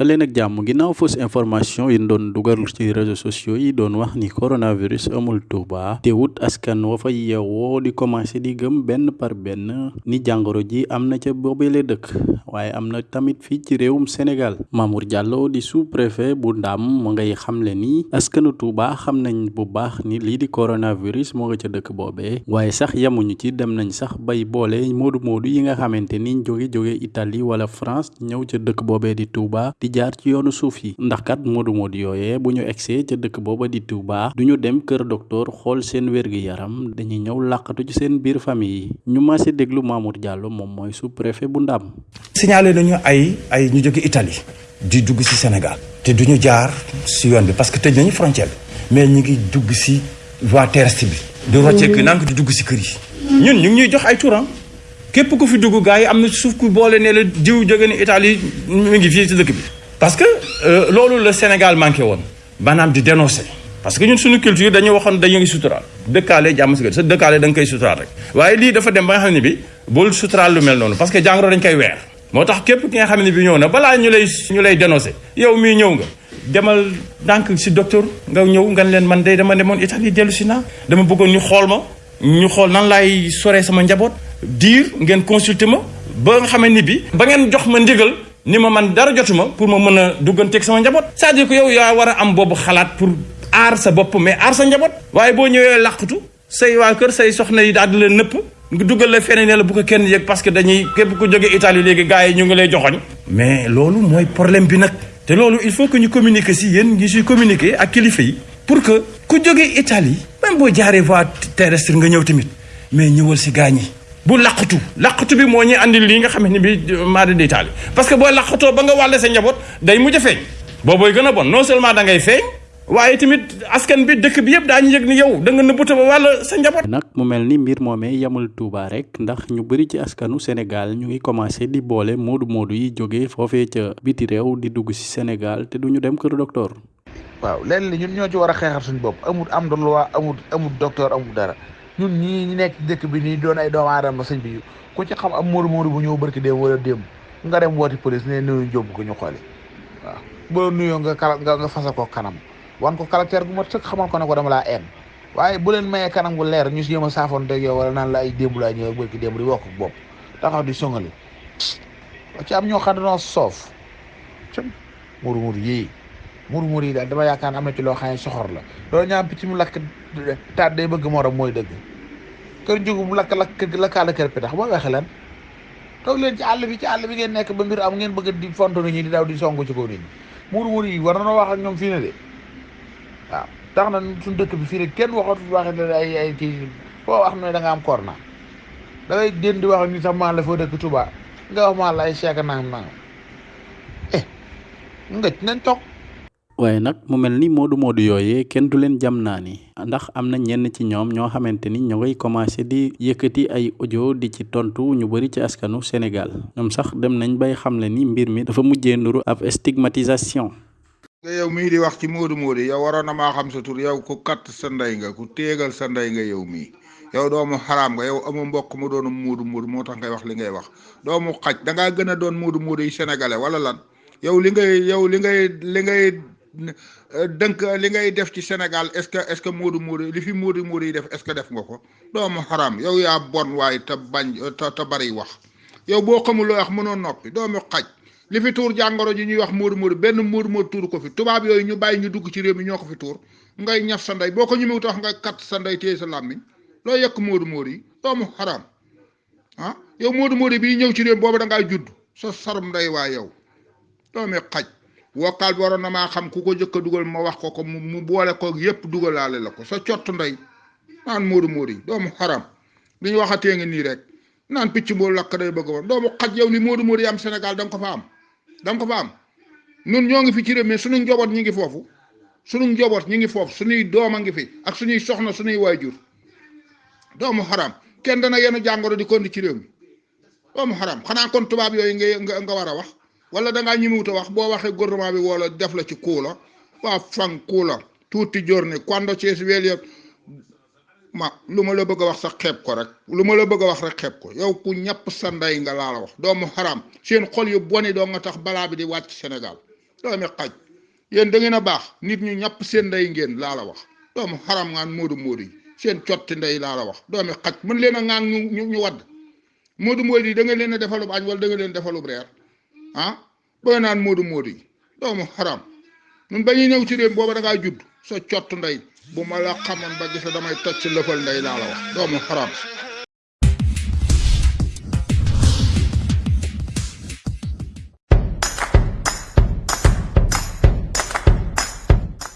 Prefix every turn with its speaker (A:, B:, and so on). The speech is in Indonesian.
A: te leen ak jàmm ginnaaw fausse information yi doon dugal ci réseaux sociaux yi doon wax ni coronavirus amul Touba teewut askan wa fa yeewoo di commencé di gëm benn par benn ni jàngoro ji am na ca boobele dëkk. Waaye am na tamit fii ci réewum Sénégal. Mamour Diallo di sous-préfet bu Ndam mu ngay xamle ni askanu Touba xam nañ bu baax ni lii di coronavirus moo nga ca dëkk boobee waaye sax yamuñu ci dem nañ sax bay boole moodu moodu yi nga xamante ni jóge jóge Italie wala France ñëw ca dëkk boobee di Touba di jaar ci yoonu suuf yi. Ndax kat moodu moodu yooyee bu ñu egsee ca dëkk booba di Touba du ñu dem kër docteur xool seen wérgi yaram dañuy ñëw làqatu ci seen biir famille yi. Ñu maase déglu Mamour Diallo moom mooy sous-préfet bu Ndam.
B: Signalé nañu ay ay ñu jóge Italie di dugg ci Sénégal. Te duñu jaar ci yoon bi parce que tëj nañu frontière bi. Mais ñu ngi dugg ci voie terrestre bi. Di rocceeku nank di dugg ci kër yi. Ñun ñu ngi ñuy jox ay turam képp ku fi dugg gars yi am na suuf ku boole ne la jiw jóge ni Italie mi ngi fii ci dëkk bi parce que loolu la Sénégal manqué woon. Maanaam di dénoncer. Parce que ñun suñu culture dañu waxoon dañu ngi suturaal. Dëkkaale jàmm si sa dëkkaale da nga koy suturaal rek. Waaye lii dafa dem ba nga xam ne bi bul suturaal lu mel noonu. Parce que jàngoro dañ koy weer. Moo tax képp ki nga xam ne bi ñëw na balaa ñu lay ñu lay dénoncer yow mii ñëw nga. Demal ndànk si docteur nga ñëw nga leen man de dama demoon Italie dellu si naa. Dama bëggoon ñu xool ma ñu xool nan laay soree sama njaboot. Diir ngeen consulter ma. Ba nga xamee ni bi ba ngeen jox ma ndigal ni ma man dara jotuma pour ma mën a dugganteeg sama njaboot. C'est-à-dire que yow yaa war a am boobu xalaat pour aar sa bopp mais aar sa njaboot. Waaye boo ñëwee làqatu say waa kër say soxna yi daal di leen nëpp nga dugal la feneen ne la bu ko kenn yëg parce que dañuy képp ku jóge Italie léegi gars yi ñu ngi lay joxoñ. Mais loolu mooy problème bi nag. Te loolu il faut que ñu communiquer si yéen ngi suy communiquer ak kilifa yi pour que ku jóge Italie même boo jaaree voie terrestre nga ñëw tamit mais ñëwal si gaañ yi. Bu laqatu. Laqatu bi moo ñuy andil lii nga xam ne bi maada di Italie parce que boo laqatoo ba nga wàlle sa njaboot day mujj a feeñ. Boobooy gën a bon non seulement da ngay feeñ waaye tamit askan bi dëkk bi yëpp daañu yëg ni yow da nga nëbbuta ba wàll sa njaboot.
A: nag mu mel ni mbir moomee yamul Touba rek ndax ñu bëri ci askanu Sénégal ñu ngi commencé di boole moodu moodu yi jógee foofee ca biti réew di dugg ci Sénégal te duñu dem kër docteur.
C: waaw lenn li ñun ñoo ci war a xeexal suñu bopp. Amul am de loi amul amul docteur amul dara ñun ñii ñu nekk dëkk bi nii doon ay doomu aadama sëñ bi ku ci xam am moodu moodu bu ñëw barki démb wala démb nga dem wooti police ne nuyu jóbbu ko ñu xooli. Waaw boo nuyoo nga kala nga nga ko kanam. wan ko caractère gu mat sëkk xamal ko ne ko dama laa en. Waaye bu leen mayee kanam gu leer ñu si yéem a saafoon teg yow wala naan la ay démb laa ñëw bërki démb di wokk bopp taxaw di songali ci am ñoo xam ne soof. Ci muru muru yii muru yi daal dama yaakaar am na ci loo xam ne soxor la. Loolu ñaam picc mu lakk taat day bëgg morom mooy dëgg kër njugu mu lakk lakk lakkaala kër pitax boo waxee lan toog leen ci àll bi ci àll bi ngeen nekk ba mbir am ngeen bëgg di fonto ñi di daw di songu ci kaw nit ñi muru muru yi war na wax ak ñoom fii ne de waaw tax na suñu dëkk bi fii rek kenn waxatu waxe ne ay ay kii foo wax ne da nga am corona da ngay den di wax ni sax maa la foo dëkk Touba nga wax maa la ay nangam nangam eh ngëj nañ toog
A: waaye nag mu mel ni moodu moodu yooyee kenn du leen jam naa ni. Ndax am na ñenn ci ñoom ñoo xamante ni ñoo ngay commencé di yëkkati ay audio di ci tontu ñu bëri ci askanu Sénégal. Ñoom sax dem nañ bay xamle ni mbir mi dafa mujjee nuru ab stigmatisation.
D: Nga yow mii di wax ci moodu moodu yow waroon na maa xam sa tur yow ku katt sa ndey nga ku téegal sa ndey nga yow mii. Yow doomu xaraam nga yow amu mbokk mu doon moodu moodu moo tax ngay wax li ngay wax. Doomu xaj da ngaa gën a doon moodu moodu yi sénégalais wala lan? Yow li ngay yow li ngay li ngay dënk li ngay def ci Sénégal est-ce que est-ce que moodu moodu li fi moodu moodu yi def est-ce que def nga ko? Doomu xaram yow yaa bon waaye te bañ te bari wax. Yow boo xamul loo wax mënoo noppi doomu xaj. li fi tuur jàngoro ji ñuy wax móodu móodu benn móodu móodu tuur ko fi. Tubaab yooyu ñu bàyyi ñu dugg ci réew mi ñoo ko fi tuur. Ngay ñaf sa ndey boo ko ñëmewut wax nga kat sa ndey téye sa làmmiñ. Loo yekk móodu móodu yi? Doomu xaram ah yow móodu móodu bii ñëw ci réew boobu da ngaa judd. Sa sarum ndey waa yow. Doomi xaj. Wokkaal bi waroon na maa xam ku ko jëkk a dugal ma wax ko ko mu boole ko yépp dugalaale la ko. Sa cott ndey naan móodu móodu yi doomu xaram. Li ñu waxatee ngi nii rek naan picc mboolu lakk day bëgg woon. Doomu xaj yow li móodu móodu yi am Sénégal da ko fa am. Da nga ñoo ngi fi ci réew suñu njaboot ñi ngi foofu. Suñu njaboot ñi ngi foofu suñuy doom a ngi fi ak suñuy soxna suñuy waajur. Doomu xaram kenn dana yenn jàngoro di kondi ci réew mi. Doomu xaram xanaa kon tubaab yooyu nga nga war a wax? Wala da ngaa ñimiwut a wax boo waxee gouvernement bi wala def la ci kuula. waa fan kuula. tuuti giorni quando ci sveglio ma lu ma la bëgg a wax sax xeeb ko rek. lu ma la bëgg wax rek xeeb ko. yow ku ñàpp sa ndey nga laa la wax. doomu xaram seen xol yu boni doo nga tax balaa bi di wàcc Sénégal. doomi xaj. yéen da ngeen baax. nit ñu ñàpp seen ndey ngeen laa la wax. doomu xaram ngaan moodu moodu yi seen cotti ndey laa la wax. doomi xaj. mën leen a ŋaan ñu ñu wadd. Moodu moodu yi da leen a defalub añ wala da nga leen defalub reer. Ah booy naan moodu moodu yi doomu xaram ñun ba ñuy ñëw ci réew booba da ngaa judd sa cott ndey bu ma la xamoon ba gis la damay toj ci lëfal ndey laa la wax doomu xaram